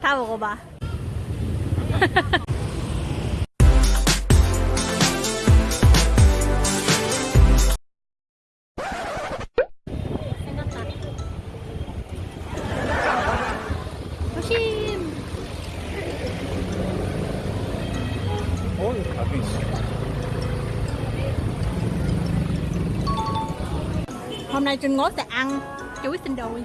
다 먹어봐. 생각나. 조심. 어, 여기 나도 있어. Hôm nay Trinh Ngố sẽ ăn chuối tinh đồi.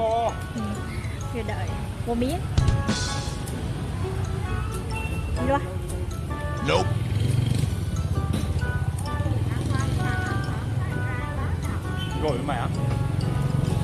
안 먹어. rồi đợi mua miếng đi qua Nope. 이거 얼마야?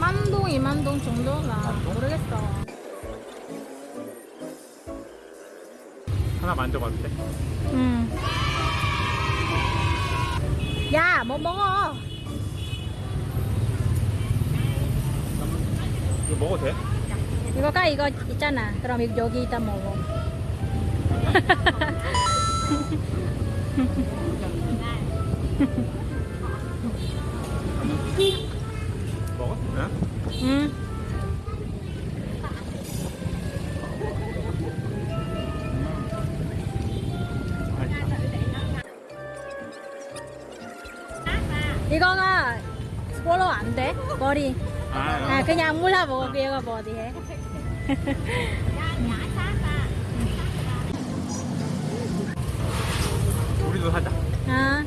만동 이만동 정도가 모르겠어 하나 만져봐도 돼? 응. 야, 뭐 먹어? 이거 먹어도 돼? 이거가 이거 있잖아. 그럼 여기 있다 먹어. 먹어? 응? 응. 이거가 스포로 안 돼. 머리. 아, 아, 그냥 몰라 먹어. 이거 머리 해. 우리도 사자. 아.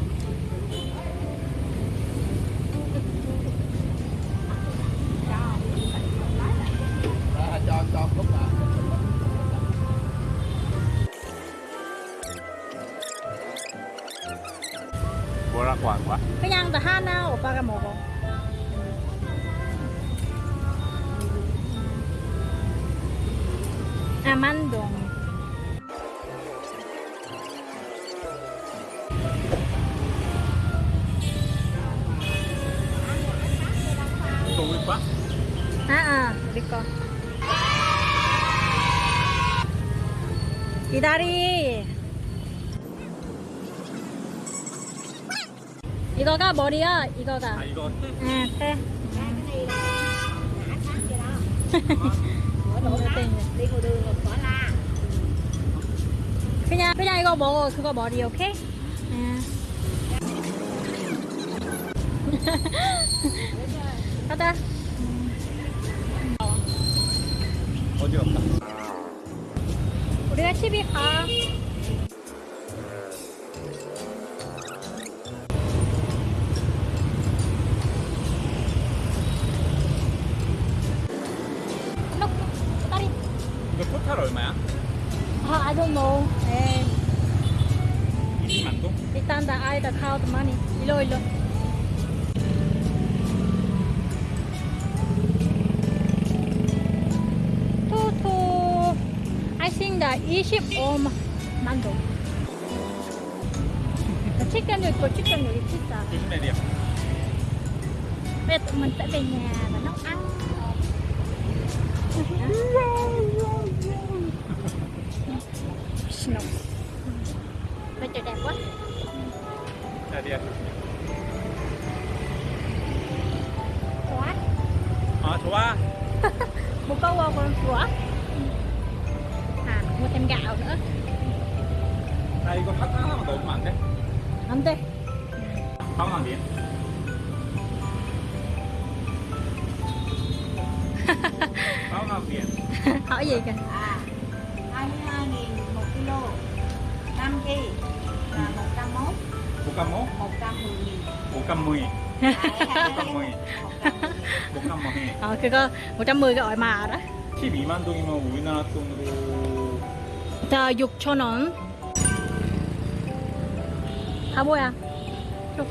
뭐라고 한 거야? 그냥 다 하나 오빠가 먹어. 아, 우리 거야? 아, 아, 우리 거. 기다리. 이거가 머리야, 이거가. 아, 이거 응, 해. đi 그냥 이거 먹어 그거 머리 오케이? 응. 가자 어디 갔다? 우리가 집에 가 이거 토탈 얼마야? Uh, I don't know. Eh. And Itan the eye that count money. Ilo ilo. Toto. I think that Egypt or mango. The chicken with chicken with pizza. Bây giờ tụi mình sẽ về nhà và nấu ăn. ba một câu qua con của. À mua thêm gạo nữa. Đây con thắt nó mà tụi mặn thế. ăn thế. không làm gì Báo ngọc biển Hỏi gì kìa. À 22 nghìn một kilo. Năm kg là 101 101 110 nghìn. 110 110 ờ 그거 110 cái ỏi mà đó 12만 동이면 우리나라 돈으로 자 6천 원 à Chục.